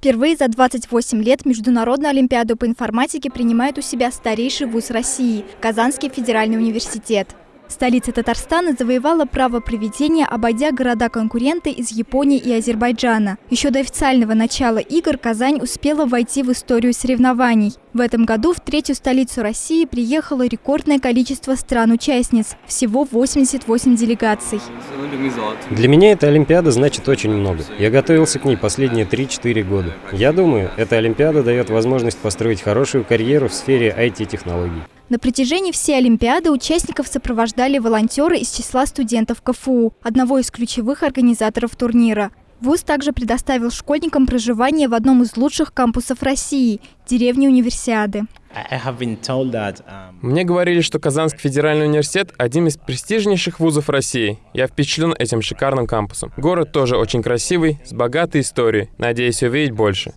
Впервые за 28 лет Международную Олимпиаду по информатике принимает у себя старейший вуз России – Казанский федеральный университет. Столица Татарстана завоевала право проведения, обойдя города-конкуренты из Японии и Азербайджана. Еще до официального начала игр Казань успела войти в историю соревнований. В этом году в третью столицу России приехало рекордное количество стран-участниц – всего 88 делегаций. Для меня эта Олимпиада значит очень много. Я готовился к ней последние 3-4 года. Я думаю, эта Олимпиада дает возможность построить хорошую карьеру в сфере IT-технологий. На протяжении всей Олимпиады участников сопровождали волонтеры из числа студентов КФУ, одного из ключевых организаторов турнира. ВУЗ также предоставил школьникам проживание в одном из лучших кампусов России – деревне Универсиады. Um, Мне говорили, что Казанский федеральный университет – один из престижнейших вузов России. Я впечатлен этим шикарным кампусом. Город тоже очень красивый, с богатой историей. Надеюсь увидеть больше.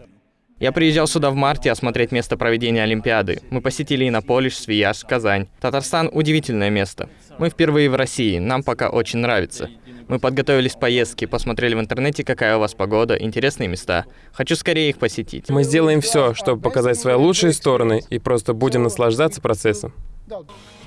Я приезжал сюда в марте осмотреть место проведения Олимпиады. Мы посетили Иннополиш, Свияж, Казань. Татарстан – удивительное место. Мы впервые в России, нам пока очень нравится. Мы подготовились к поездке, посмотрели в интернете, какая у вас погода, интересные места. Хочу скорее их посетить. Мы сделаем все, чтобы показать свои лучшие стороны и просто будем наслаждаться процессом.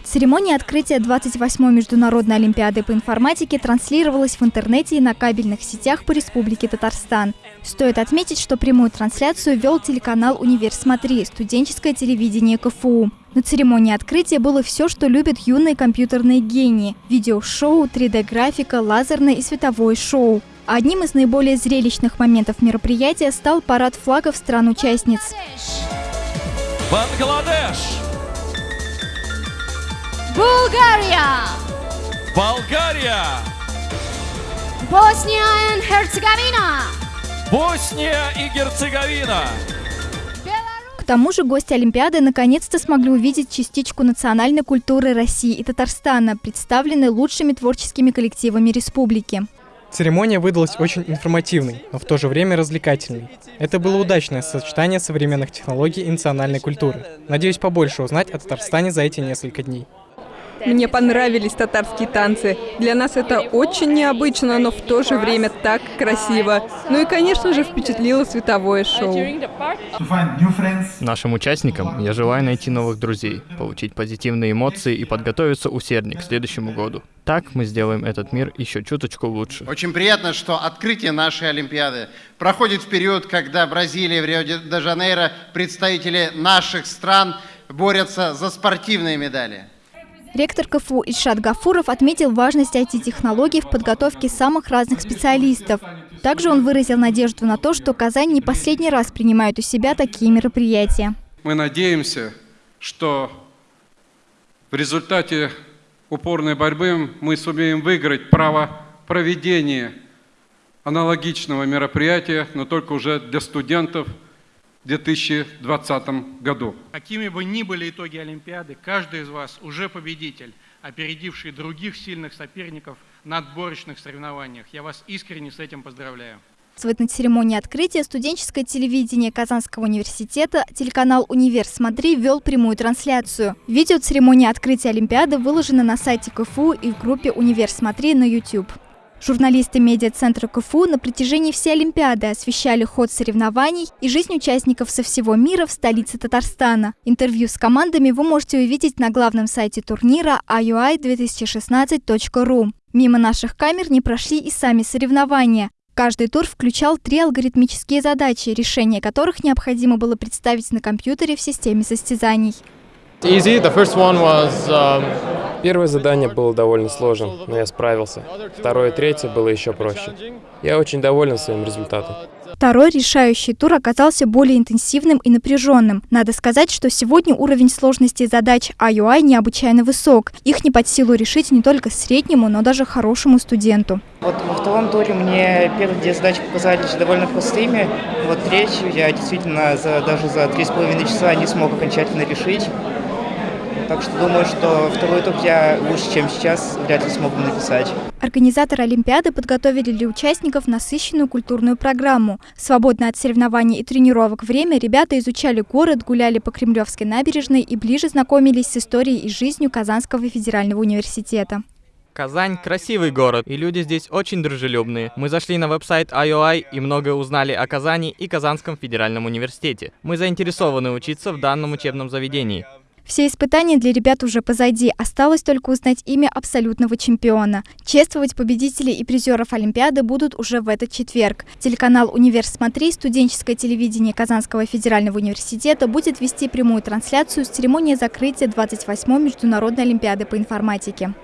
Церемония открытия 28-й Международной Олимпиады по информатике транслировалась в интернете и на кабельных сетях по Республике Татарстан. Стоит отметить, что прямую трансляцию вел телеканал «Универ Смотри» студенческое телевидение КФУ. На церемонии открытия было все, что любят юные компьютерные гении – видеошоу, 3D-графика, лазерное и световое шоу. Одним из наиболее зрелищных моментов мероприятия стал парад флагов стран-участниц. Бангладеш! Bulgaria, Болгария, Bosnia and Herzegovina, Босния и Герцеговина. К тому же гости Олимпиады наконец-то смогли увидеть частичку национальной культуры России и Татарстана, представленной лучшими творческими коллективами республики. Церемония выдалась очень информативной, но в то же время развлекательной. Это было удачное сочетание современных технологий и национальной культуры. Надеюсь побольше узнать о Татарстане за эти несколько дней. Мне понравились татарские танцы. Для нас это очень необычно, но в то же время так красиво. Ну и, конечно же, впечатлило световое шоу. Нашим участникам я желаю найти новых друзей, получить позитивные эмоции и подготовиться усерднее к следующему году. Так мы сделаем этот мир еще чуточку лучше. Очень приятно, что открытие нашей Олимпиады проходит в период, когда Бразилия в Рио-де-Жанейро представители наших стран борются за спортивные медали. Ректор КФУ Ильшат Гафуров отметил важность IT-технологий в подготовке самых разных специалистов. Также он выразил надежду на то, что Казань не последний раз принимает у себя такие мероприятия. Мы надеемся, что в результате упорной борьбы мы сумеем выиграть право проведения аналогичного мероприятия, но только уже для студентов – 2020 году. Какими бы ни были итоги Олимпиады, каждый из вас уже победитель, опередивший других сильных соперников на отборочных соревнованиях. Я вас искренне с этим поздравляю. На церемонии открытия студенческое телевидение Казанского университета телеканал «Универ Смотри» вел прямую трансляцию. Видео церемонии открытия Олимпиады выложено на сайте КФУ и в группе «Универ Смотри» на YouTube. Журналисты медиацентра КФУ на протяжении всей Олимпиады освещали ход соревнований и жизнь участников со всего мира в столице Татарстана. Интервью с командами вы можете увидеть на главном сайте турнира iui2016.ru. Мимо наших камер не прошли и сами соревнования. Каждый тур включал три алгоритмические задачи, решение которых необходимо было представить на компьютере в системе состязаний. Easy. The first one was, um... Первое задание было довольно сложным, но я справился. Второе и третье было еще проще. Я очень доволен своим результатом. Второй решающий тур оказался более интенсивным и напряженным. Надо сказать, что сегодня уровень сложности задач IUI необычайно высок. Их не под силу решить не только среднему, но даже хорошему студенту. Вот во втором туре мне первые две задачи показались довольно простыми. Вот третью я действительно за, даже за три с половиной часа не смог окончательно решить. Так что думаю, что второй тур я лучше, чем сейчас, вряд ли смогу написать. Организаторы Олимпиады подготовили для участников насыщенную культурную программу. Свободное от соревнований и тренировок время ребята изучали город, гуляли по Кремлевской набережной и ближе знакомились с историей и жизнью Казанского федерального университета. Казань – красивый город, и люди здесь очень дружелюбные. Мы зашли на веб-сайт IOI и многое узнали о Казани и Казанском федеральном университете. Мы заинтересованы учиться в данном учебном заведении. Все испытания для ребят уже позади. Осталось только узнать имя абсолютного чемпиона. Чествовать победителей и призеров Олимпиады будут уже в этот четверг. Телеканал «Универ Смотри», студенческое телевидение Казанского федерального университета будет вести прямую трансляцию с церемонии закрытия 28-й Международной Олимпиады по информатике.